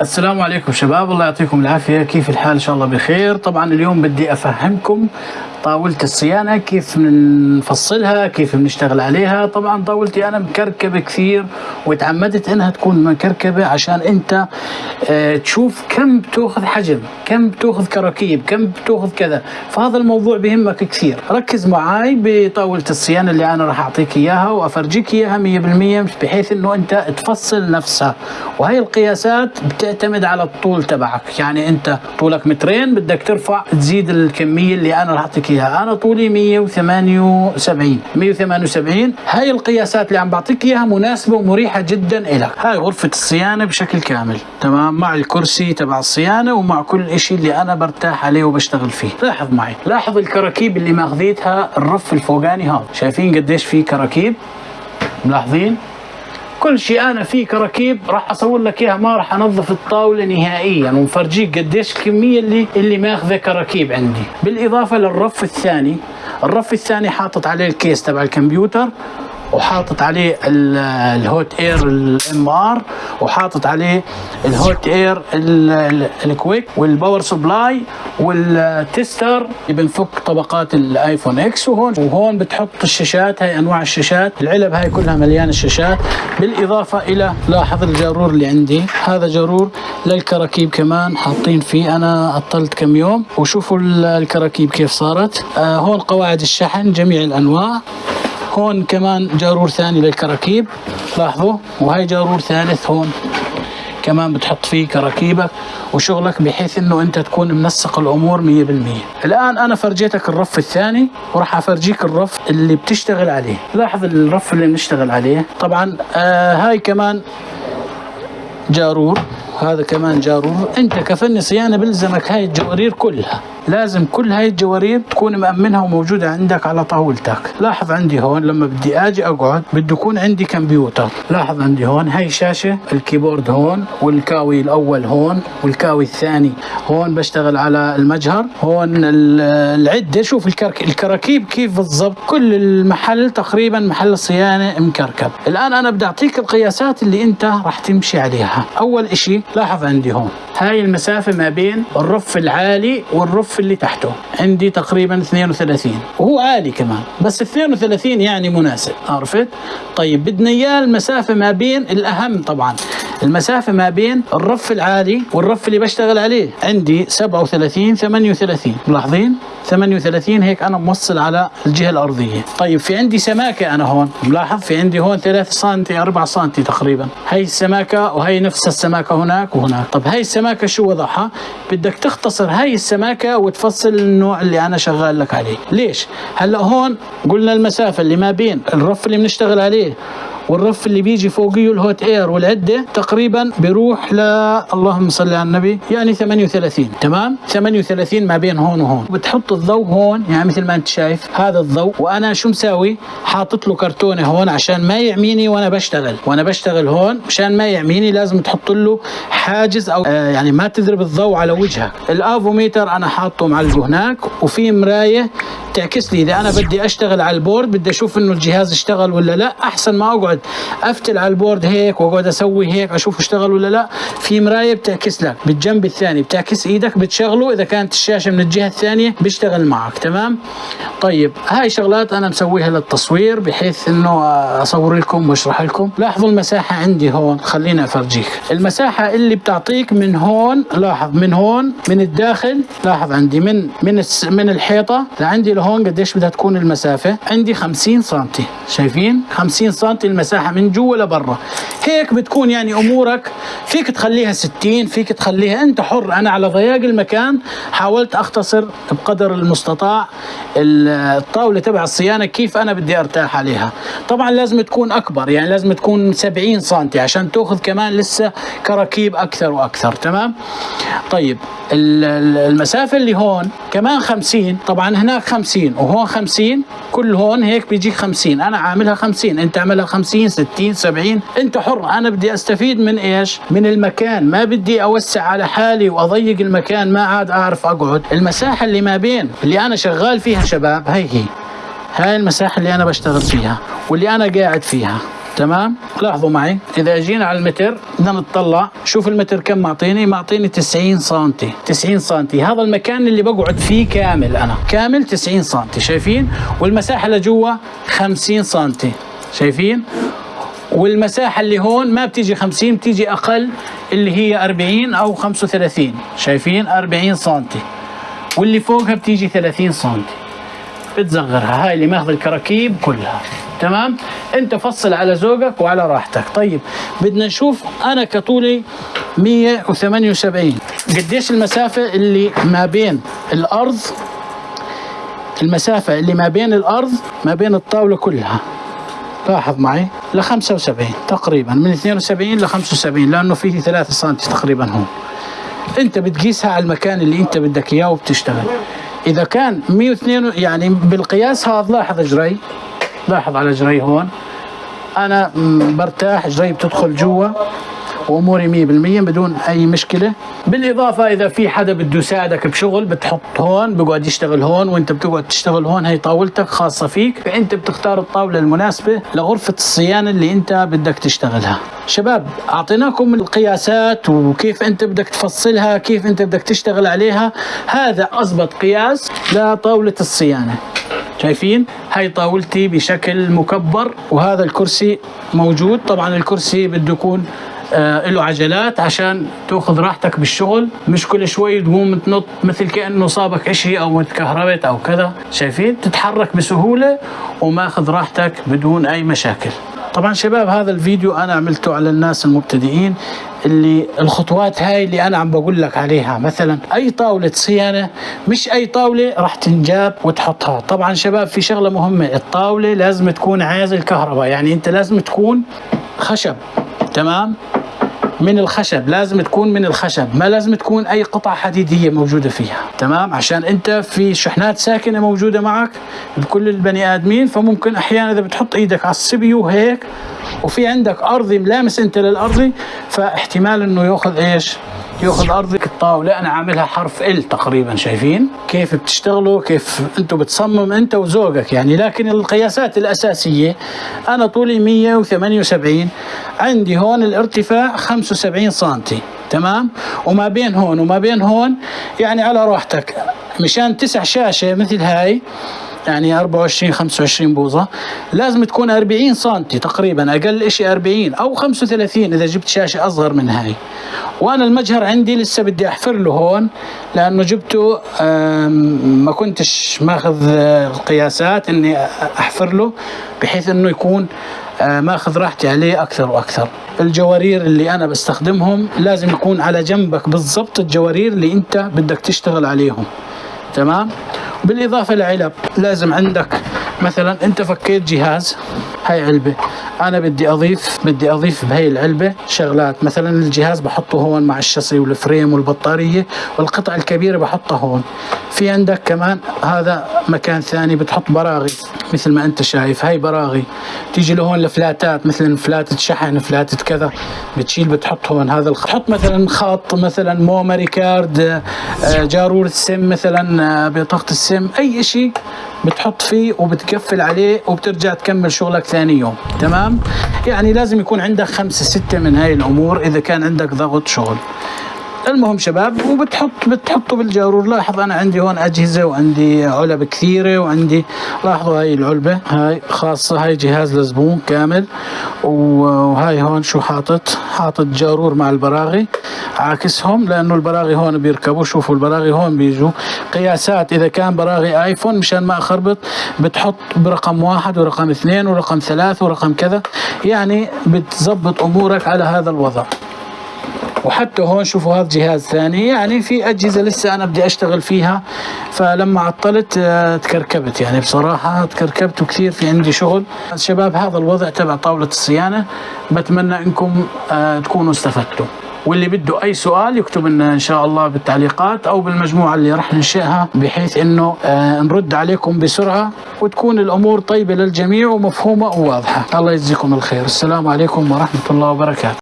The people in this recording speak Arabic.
السلام عليكم شباب الله يعطيكم العافية. كيف الحال؟ إن شاء الله بخير. طبعا اليوم بدي أفهمكم طاولة الصيانة كيف بنفصلها كيف بنشتغل عليها. طبعا طاولتي أنا مكركبة كثير وتعمدت إنها تكون مكركبة عشان أنت آه، تشوف كم بتأخذ حجم كم بتأخذ كراكيب كم بتأخذ كذا. فهذا الموضوع بهمك كثير. ركز معي بطاولة الصيانة اللي أنا راح أعطيك إياها وأفرجيك إياها 100% بحيث إنه أنت تفصل نفسها. وهي القياسات بتعتمد على الطول تبعك. يعني أنت طولك مترين بدك ترفع تزيد الكمية اللي أنا راح أعطيك إياها. أنا طولي 178 178 هاي القياسات اللي عم بعطيك إياها مناسبة ومريحة جدا إلك. هاي غرفة الصيانة بشكل كامل. تمام؟ مع الكرسي تبع الصيانة ومع كل إشي اللي أنا برتاح عليه وبشتغل فيه. لاحظ معي. لاحظ الكراكيب اللي ماخذيتها الرف الفوقاني هذا. شايفين قديش في كراكيب؟ ملاحظين؟ كل شيء أنا فيه كراكيب راح اصور لك إياها ما راح أنظف الطاولة نهائيا. ومفرجيك قديش الكميه اللي اللي ماخذه كراكيب عندي. بالإضافة للرف الثاني الرف الثاني حاطط عليه الكيس تبع الكمبيوتر. وحاطط عليه ال- ال hot air ال MR وحاطط عليه ال hot air ال- ال- الكويك وال power supply وال tester بنفك طبقات ال iPhone X. وهون وهون بتحط الشاشات هاي أنواع الشاشات. العلب هاي كلها مليانة الشاشات بالإضافة إلى لاحظ الجارور اللي عندي. هذا جارور للكراكيب كمان حاطين فيه. أنا عطلت كم يوم. وشوفوا ال- الكراكيب كيف صارت. آه هون قواعد الشحن جميع الأنواع. هون كمان جارور ثاني للكراكيب. لاحظوا؟ وهي جارور ثالث هون. كمان بتحط فيه كراكيبك وشغلك بحيث إنه أنت تكون منسق الأمور 100% الآن أنا فرجيتك الرف الثاني وراح أفرجيك الرف اللي بتشتغل عليه. لاحظ الرف اللي بنشتغل عليه. طبعا آه هاي كمان جارور. هذا كمان جارور. أنت كفني صيانة بلزمك هاي الجوارير كلها. لازم كل هاي الجوارير تكون مأمنها وموجودة عندك على طاولتك. لاحظ عندي هون لما بدي آجي أقعد بده يكون عندي كمبيوتر. لاحظ عندي هون هاي شاشة ال keyboard هون والكاوي الأول هون والكاوي الثاني هون بشتغل على المجهر. هون ال- العدة شوف الكرك الكراكيب كيف بالضبط. كل المحل تقريبا محل الصيانة مكركب. الآن أنا بدي أعطيك القياسات اللي أنت راح تمشي عليها. أول إشي لاحظ عندي هون هاي المسافة ما بين الرف العالي والرف اللي تحته. عندي تقريبا 32 وهو عالي كمان بس 32 يعني مناسب. عرفت؟ طيب بدنا إياه المسافة ما بين الأهم طبعا. المسافة ما بين الرف العالي والرف اللي بشتغل عليه. عندي 37 38 ملاحظين؟ 38 هيك أنا موصل على الجهة الأرضية. طيب في عندي سماكة أنا هون. ملاحظ؟ في عندي هون 3 سم 4 سم تقريبا. هي السماكة وهي نفس السماكة هناك وهناك. طب هاي السماكة شو وضعها؟ بدك تختصر هاي السماكة وتفصل النوع اللي أنا شغال لك عليه. ليش؟ هلأ هون قلنا المسافة اللي ما بين الرف اللي بنشتغل عليه والرف اللي بيجي فوقيه الهوت إير والعدة تقريبا بيروح ل اللهم صل على النبي يعني 38 تمام؟ 38 ما بين هون وهون. بتحط الضوء هون يعني مثل ما أنت شايف هذا الضوء. وأنا شو مساوي؟ حاطط له كرتونة هون عشان ما يعميني وأنا بشتغل. وأنا بشتغل هون مشان ما يعميني لازم تحط له حاجز أو آه يعني ما تضرب الضوء على وجهك. الافوميتر أنا حاطه معلقه هناك وفي مراية تعكس لي. إذا أنا بدي أشتغل على ال board بدي أشوف إنه الجهاز اشتغل ولا لا أحسن ما أقعد أفتل على ال board هيك واقعد أسوي هيك أشوف اشتغل ولا لا. في مراية بتعكس لك بالجنب الثاني بتعكس إيدك بتشغله. إذا كانت الشاشة من الجهة الثانية بيشتغل معك تمام؟ طيب هاي شغلات أنا مسويها للتصوير بحيث إنه أصور لكم وأشرح لكم. لاحظوا المساحة عندي هون خليني أفرجيك. المساحة اللي بتعطيك من هون لاحظ من هون من الداخل لاحظ عندي من من من الحيطة لعندي لهون قديش بدها تكون المسافة. عندي 50 سم شايفين؟ 50 سم المساحه من جوا لبرا. هيك بتكون يعني أمورك. فيك تخليها 60 فيك تخليها أنت حر. أنا على ضياق المكان حاولت أختصر بقدر المستطاع ال- الطاولة تبع الصيانة كيف أنا بدي أرتاح عليها. طبعا لازم تكون أكبر يعني لازم تكون 70 سم عشان تأخذ كمان لسه كراكيب أكثر وأكثر تمام؟ طيب ال- ال- المسافة اللي هون كمان 50 طبعا هناك 50 وهون 50 كل هون هيك بيجيك 50 أنا عاملها 50 أنت عاملها 50 60 70 أنت حر أنا بدي أستفيد من إيش؟ من المكان. ما بدي أوسع على حالي وأضيق المكان ما عاد أعرف أقعد. المساحة اللي ما بين اللي أنا شغال فيها شباب هي هي. هاي المساحة اللي أنا بشتغل فيها واللي أنا قاعد فيها. تمام؟ لاحظوا معي إذا جينا على المتر بدنا نطلع شوف المتر كم معطيني؟ معطيني 90 سم 90 سم هذا المكان اللي بقعد فيه كامل أنا. كامل 90 سم شايفين؟ والمساحة لجوا 50 سم شايفين؟ والمساحة اللي هون ما بتيجي 50 بتيجي أقل اللي هي 40 أو 35 شايفين؟ 40 سنتي. واللي فوقها بتيجي 30 سنتي. بتصغرها هاي اللي ماخذ الكراكيب كلها. تمام؟ انت فصل على ذوقك وعلى راحتك. طيب بدنا نشوف أنا كطولي 178 قديش المسافة اللي ما بين الأرض المسافة اللي ما بين الأرض ما بين الطاولة كلها؟ لاحظ معي ل 75 تقريبا من 72 ل 75 لأنه فيه 3 سم تقريبا هون. انت بتقيسها على المكان اللي انت بدك إياه وبتشتغل. إذا كان 102 يعني بالقياس هذا لاحظ اجري لاحظ على اجري هون. أنا برتاح اجري بتدخل جوا وأموري 100% بدون أي مشكلة. بالإضافة إذا في حدا بده يساعدك بشغل بتحط هون بقعد يشتغل هون وإنت بتقعد تشتغل هون هي طاولتك خاصة فيك. فأنت بتختار الطاولة المناسبة لغرفة الصيانة اللي أنت بدك تشتغلها. شباب أعطيناكم القياسات وكيف أنت بدك تفصلها كيف أنت بدك تشتغل عليها. هذا اضبط قياس لطاولة الصيانة. شايفين؟ هاي طاولتي بشكل مكبر وهذا الكرسي موجود. طبعا الكرسي بده يكون آه له عجلات عشان تأخذ راحتك بالشغل. مش كل شوي تقوم تنط مثل كأنه صابك إشي أو تكهربت أو كذا. شايفين؟ تتحرك بسهولة وماخذ راحتك بدون أي مشاكل. طبعا شباب هذا الفيديو أنا عملته على الناس المبتدئين. اللي الخطوات هاي اللي أنا عم بقول لك عليها. مثلا أي طاولة صيانة مش أي طاولة راح تنجاب وتحطها. طبعا شباب في شغلة مهمة. الطاولة لازم تكون عازل كهرباء يعني أنت لازم تكون خشب تمام؟ من الخشب. لازم تكون من الخشب. ما لازم تكون أي قطعة حديدية موجودة فيها تمام؟ عشان أنت في شحنات ساكنة موجودة معك بكل البني آدمين. فممكن أحيانا إذا بتحط إيدك على السبيو هيك وفي عندك ارضي ملامس أنت للارضي فاحتمال إنه يأخذ إيش؟ يأخذ ارضك الطاوله أنا عاملها حرف ال تقريبا شايفين؟ كيف بتشتغلوا؟ كيف أنتم بتصمم أنت وزوجك يعني؟ لكن القياسات الأساسية أنا طولي 178 عندي هون الارتفاع 75 سم تمام؟ وما بين هون وما بين هون يعني على راحتك مشان تسع شاشة مثل هاي يعني 24 25 بوصة لازم تكون 40 سم تقريبا أقل شيء 40 أو 35 إذا جبت شاشة أصغر من هاي. وأنا المجهر عندي لسه بدي أحفر له هون لأنه جبته ما كنتش ماخذ القياسات إني أحفر له بحيث إنه يكون ماخذ راحتي عليه أكثر وأكثر. الجوارير اللي أنا بستخدمهم لازم يكون على جنبك بالضبط الجوارير اللي أنت بدك تشتغل عليهم. تمام؟ بالإضافة لعلب لازم عندك مثلا أنت فكيت جهاز. هاي علبة. أنا بدي اضيف بدي أضيف بهي العلبة شغلات. مثلا الجهاز بحطه هون مع الشاصي وال frame والبطارية والقطع الكبيرة بحطها هون. في عندك كمان هذا مكان ثاني بتحط براغي مثل ما أنت شايف. هاي براغي. تيجي لهون لفلاتات مثلا فلاتة شحن فلاتة كذا بتشيل بتحط هون هذا الخط تحط مثلا خط مثلا memory card آه، جارور السم مثلا آه، بطاقة السم أي شيء بتحط فيه وبتقفل عليه وبترجع تكمل شغلك ثاني. يوم تمام؟ يعني لازم يكون عندك خمسة ستة من هاي الأمور إذا كان عندك ضغط شغل. المهم شباب وبتحط بتحطه بالجارور. لاحظ أنا عندي هون أجهزة وعندي علب كثيرة وعندي لاحظوا هاي العلبة. هاي خاصة هاي جهاز لزبون كامل. وهاي هون شو حاطط؟ حاطط جارور مع البراغي. عاكسهم لأنه البراغي هون بيركبوا. شوفوا البراغي هون بيجوا. قياسات إذا كان براغي آيفون مشان ما أخربط بتحط برقم واحد ورقم اثنين ورقم ثلاث ورقم كذا. يعني بتظبط أمورك على هذا الوضع. وحتى هون شوفوا هذا جهاز ثاني يعني في أجهزة لسه أنا بدي أشتغل فيها. فلما عطلت آه، تكركبت. يعني بصراحة تكركبت وكثير في عندي شغل. شباب هذا الوضع تبع طاولة الصيانة. بتمنى أنكم آه، تكونوا استفدتوا. واللي بده أي سؤال يكتب لنا إن شاء الله بالتعليقات أو بالمجموعة اللي راح ننشئها بحيث إنه آه نرد عليكم بسرعة وتكون الأمور طيبة للجميع ومفهومة وواضحة. الله يجزيكم الخير. السلام عليكم ورحمة الله وبركاته.